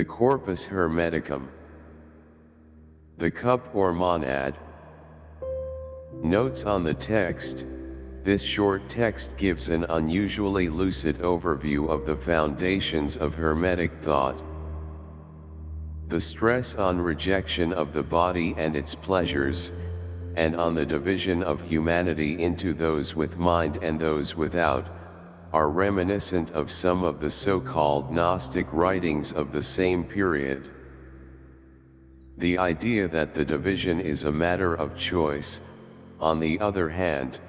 The Corpus Hermeticum. The cup or monad. Notes on the text. This short text gives an unusually lucid overview of the foundations of Hermetic thought. The stress on rejection of the body and its pleasures, and on the division of humanity into those with mind and those without, are reminiscent of some of the so-called Gnostic writings of the same period. The idea that the division is a matter of choice, on the other hand,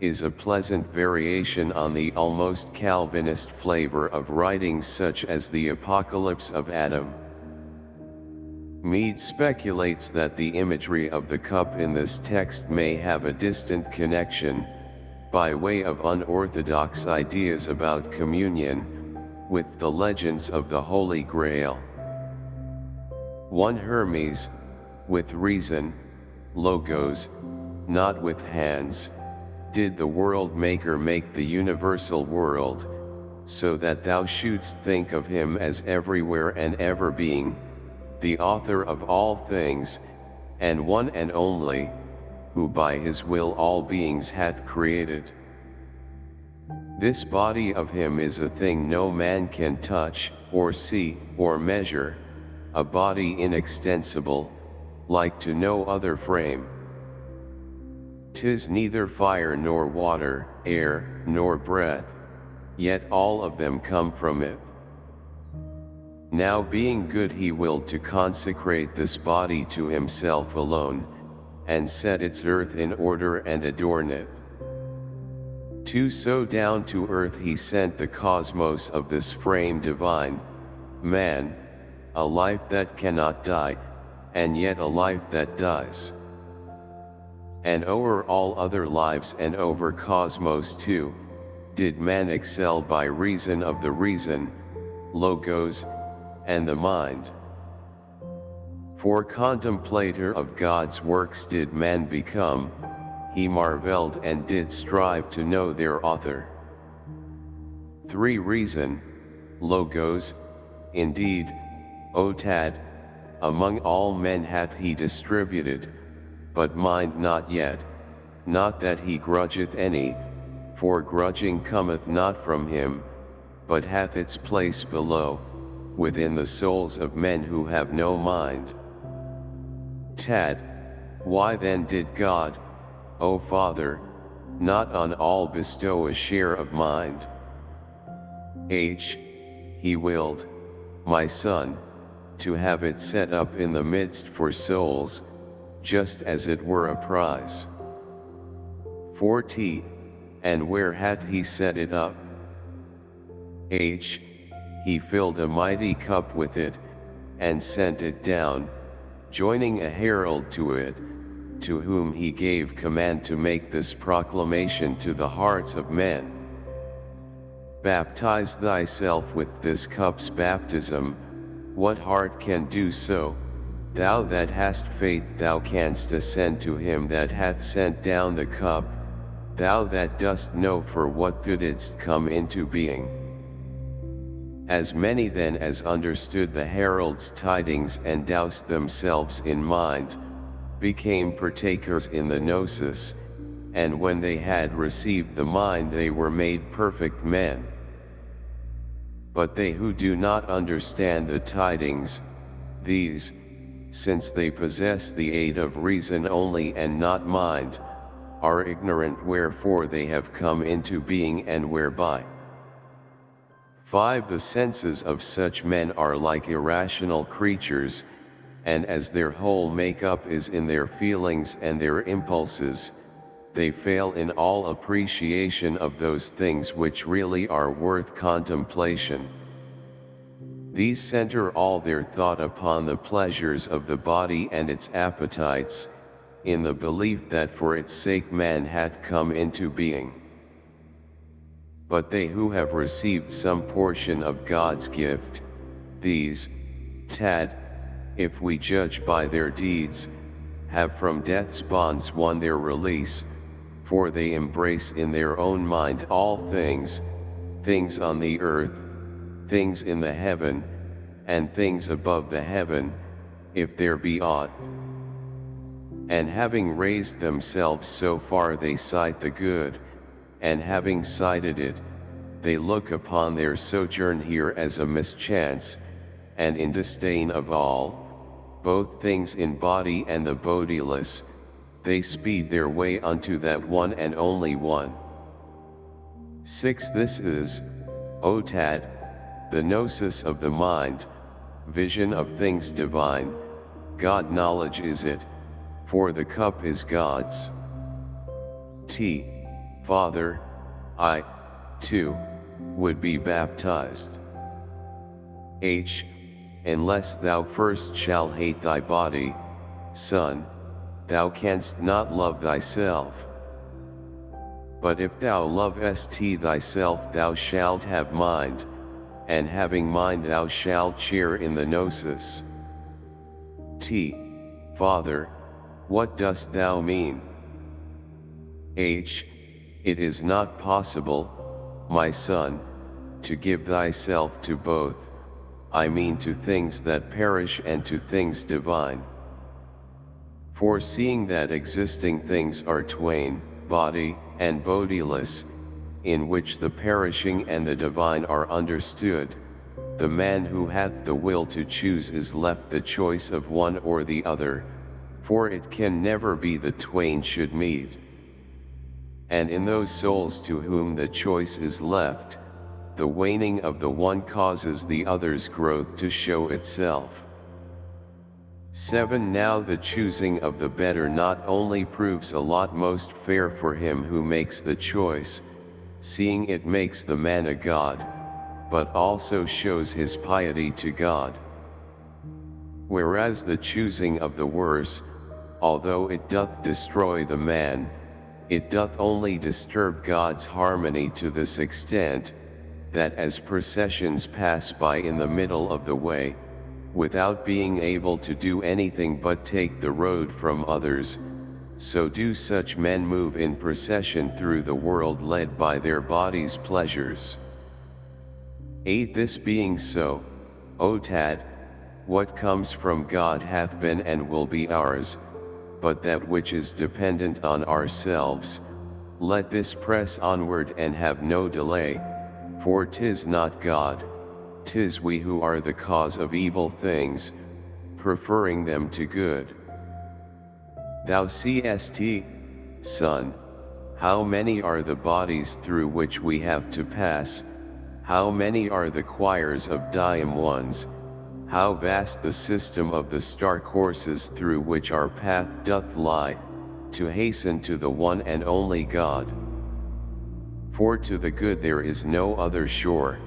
is a pleasant variation on the almost Calvinist flavor of writings such as the Apocalypse of Adam. Mead speculates that the imagery of the cup in this text may have a distant connection, by way of unorthodox ideas about communion, with the legends of the Holy Grail. One Hermes, with reason, logos, not with hands, did the world maker make the universal world, so that thou shouldst think of him as everywhere and ever being, the author of all things, and one and only, who by his will all beings hath created. This body of him is a thing no man can touch, or see, or measure, a body inextensible, like to no other frame. Tis neither fire nor water, air, nor breath, yet all of them come from it. Now being good he willed to consecrate this body to himself alone, and set its earth in order and adorn it. To so down to earth he sent the cosmos of this frame divine, man, a life that cannot die, and yet a life that dies. And o'er all other lives and over cosmos too, did man excel by reason of the reason, logos, and the mind. For contemplator of God's works did man become, he marveled and did strive to know their author. 3. Reason, Logos, indeed, O Tad, among all men hath he distributed, but mind not yet, not that he grudgeth any, for grudging cometh not from him, but hath its place below, within the souls of men who have no mind. Tad, why then did God, O Father, not on all bestow a share of mind? H. He willed, my son, to have it set up in the midst for souls, just as it were a prize. 4t, and where hath he set it up? H. He filled a mighty cup with it, and sent it down, joining a herald to it, to whom he gave command to make this proclamation to the hearts of men. Baptize thyself with this cup's baptism, what heart can do so, thou that hast faith thou canst ascend to him that hath sent down the cup, thou that dost know for what thou didst come into being. As many then as understood the herald's tidings and doused themselves in mind, became partakers in the gnosis, and when they had received the mind they were made perfect men. But they who do not understand the tidings, these, since they possess the aid of reason only and not mind, are ignorant wherefore they have come into being and whereby. 5. The senses of such men are like irrational creatures, and as their whole make-up is in their feelings and their impulses, they fail in all appreciation of those things which really are worth contemplation. These center all their thought upon the pleasures of the body and its appetites, in the belief that for its sake man hath come into being. But they who have received some portion of God's gift, these, Tad, if we judge by their deeds, have from death's bonds won their release, for they embrace in their own mind all things, things on the earth, things in the heaven, and things above the heaven, if there be aught. And having raised themselves so far they cite the good, and having cited it, they look upon their sojourn here as a mischance, and in disdain of all, both things in body and the bodiless, they speed their way unto that one and only one. 6. This is, Otad, the gnosis of the mind, vision of things divine, God knowledge is it, for the cup is God's. T. Father, I, too, would be baptized. H. Unless thou first shall hate thy body, son, thou canst not love thyself. But if thou lovest thyself thou shalt have mind, and having mind thou shalt share in the gnosis. T. Father, what dost thou mean? H. It is not possible, my son, to give thyself to both, I mean to things that perish and to things divine. For seeing that existing things are twain, body, and bodiless, in which the perishing and the divine are understood, the man who hath the will to choose is left the choice of one or the other, for it can never be the twain should meet. And in those souls to whom the choice is left, the waning of the one causes the other's growth to show itself. 7 Now the choosing of the better not only proves a lot most fair for him who makes the choice, seeing it makes the man a god, but also shows his piety to God. Whereas the choosing of the worse, although it doth destroy the man, it doth only disturb God's harmony to this extent, that as processions pass by in the middle of the way, without being able to do anything but take the road from others, so do such men move in procession through the world led by their body's pleasures. 8. This being so, O Tad, what comes from God hath been and will be ours, but that which is dependent on ourselves, let this press onward and have no delay, for tis not God, tis we who are the cause of evil things, preferring them to good. Thou seest, son, how many are the bodies through which we have to pass, how many are the choirs of daimones, how vast the system of the star courses through which our path doth lie, to hasten to the one and only God. For to the good there is no other shore,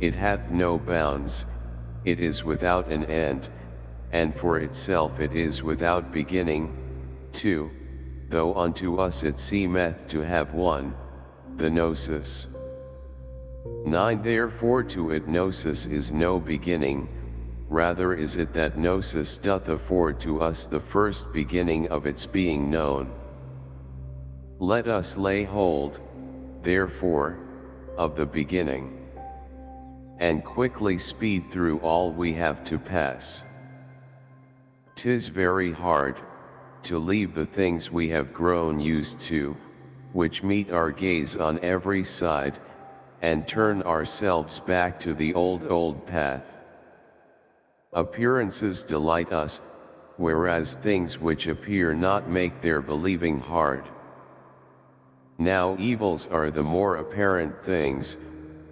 it hath no bounds, it is without an end, and for itself it is without beginning, 2. Though unto us it seemeth to have one, the gnosis. 9. Therefore to it gnosis is no beginning, rather is it that gnosis doth afford to us the first beginning of its being known. Let us lay hold, therefore, of the beginning, and quickly speed through all we have to pass. Tis very hard, to leave the things we have grown used to, which meet our gaze on every side, and turn ourselves back to the old old path. Appearances delight us, whereas things which appear not make their believing hard. Now evils are the more apparent things,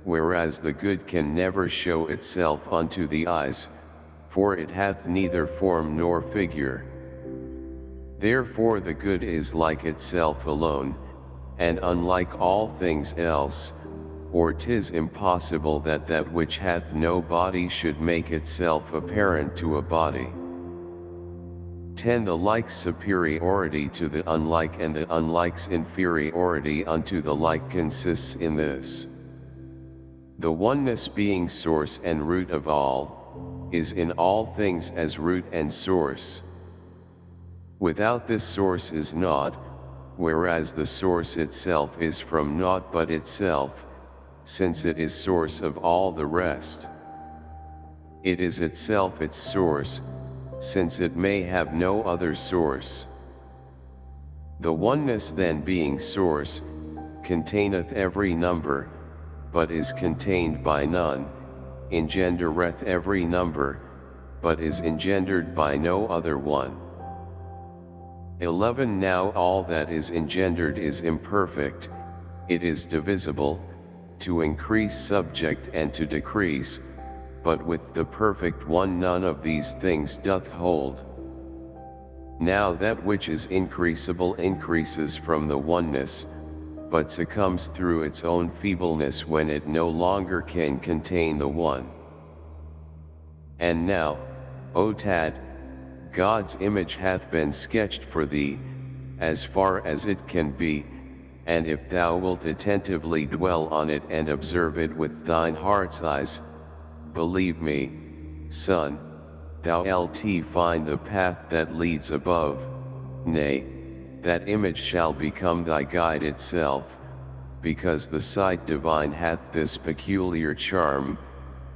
whereas the good can never show itself unto the eyes, for it hath neither form nor figure. Therefore the good is like itself alone, and unlike all things else, or tis impossible that that which hath no body should make itself apparent to a body. 10 The like superiority to the unlike and the unlike's inferiority unto the like consists in this. The oneness being source and root of all, is in all things as root and source. Without this source is naught, whereas the source itself is from naught but itself, since it is source of all the rest. it is itself its source, since it may have no other source. The oneness then being source, containeth every number, but is contained by none, engendereth every number, but is engendered by no other one. 11 Now all that is engendered is imperfect, it is divisible, to increase subject and to decrease, but with the perfect one none of these things doth hold. Now that which is increasable increases from the oneness, but succumbs through its own feebleness when it no longer can contain the one. And now, O Tad, God's image hath been sketched for thee, as far as it can be, and if thou wilt attentively dwell on it and observe it with thine heart's eyes, believe me, son, thou lt find the path that leads above, nay, that image shall become thy guide itself, because the sight divine hath this peculiar charm,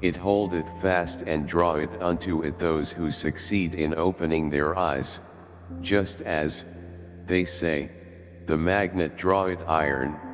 it holdeth fast and draweth unto it those who succeed in opening their eyes, just as, they say, the magnet draweth iron,